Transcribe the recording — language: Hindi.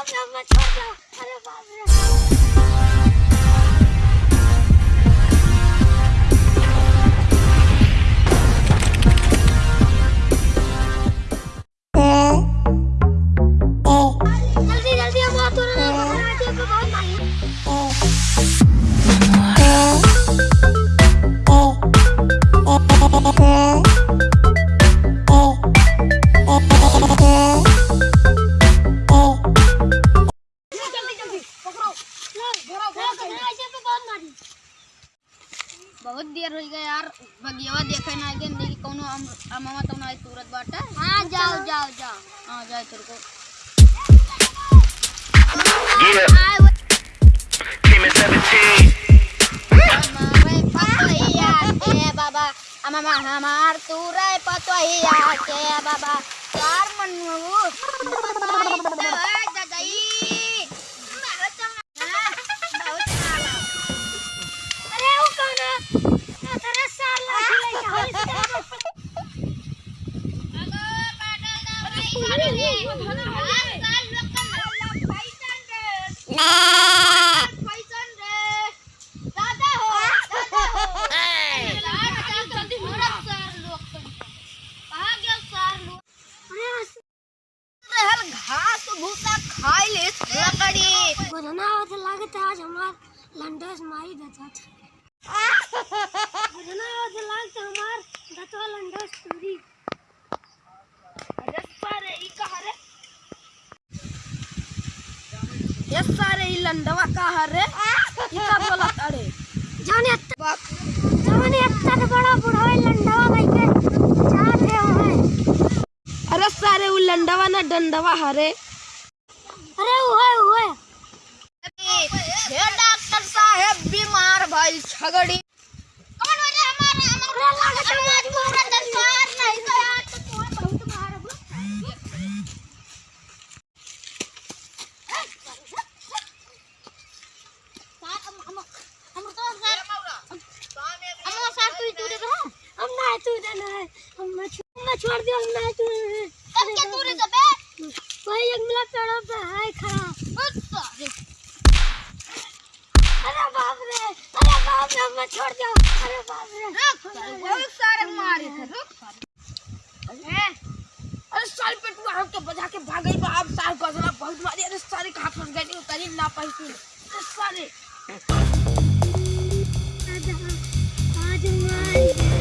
बाप रे मैं छोड़ दो अरे बाप रे बहुत देर हो गया यार। बगियावा देखे ना के नहीं कोनो अमामा तो ना तुरत बाटे। हाँ जाओ जाओ जाओ। हाँ जाए तेरे को। Yeah. Team at 17. हमारे हमार तुरे पतोहिया के बाबा। चार मनू भूसा खाई ले लकड़ी बुझना हो। तो लागत आज हमार लंडस मारी देता था बुझना तो लागत हमार दतवा लंडस पूरी अरे सारे ई कहा रे ये सारे ई लंडवा कहा रे ई बोला अरे जाने अत्ता जाने अत्ता तो बड़ा बूढ़ा है लंडवा भाई के रहे हो अरे सारे उ लंडवा ना डंडवा हरे अरे वो है वो है हे डॉक्टर साहब बीमार भाई छगड़ी खाना है। हम मैं छोड़ दिया मैं तब क्या दूरी से बे वही एक मिला पेड़ों पे है। खड़ा अच्छा। अरे बाप रे अरे बाप रे मैं छोड़ दिया। अरे बाप रे। बहुत सारे मारे थे अरे साल पे तू आम के बजा के भाग गई बाप साल गजरा बहुत मारी। अरे सारे कहाँ फंस गई उतरी ना पाई थी अरे सारे। आज आज मैं